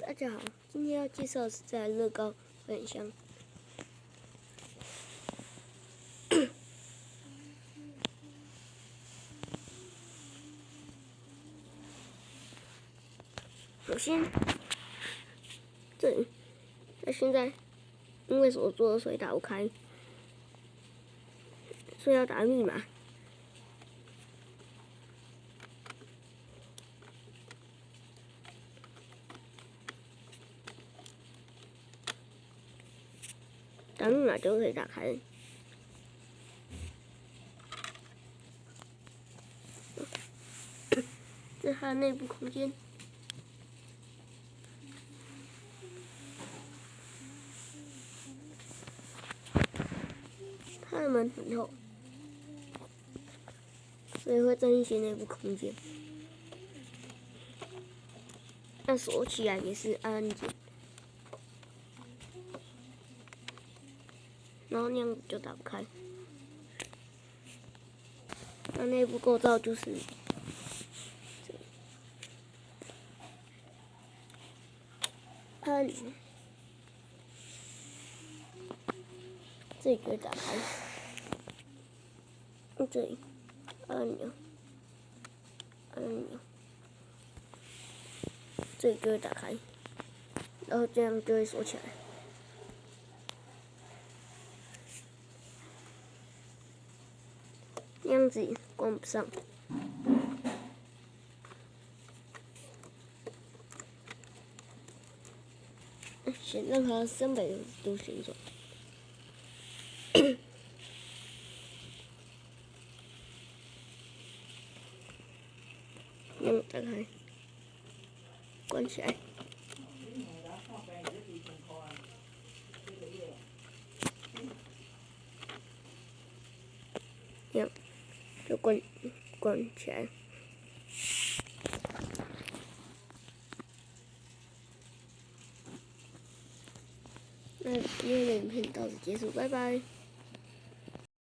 大家好，今天要介绍是在乐高分享。首先，这里，那现在因为锁住了，所以打不开，所以要打密码。打密码就可以打开。这是它的内部空间，它的门很厚，所以会占一些内部空间。但锁起来也是按键。然后那样就打不开。那内部构造就是，按这个打开，这里按钮，按钮，这个打开，然后这样就会锁起来。nhưng gì cũng sống chuyển hơn sân bảy tu sĩ rồi nhưng tất cả 就关关起来。那今天的影片到此结束，拜拜。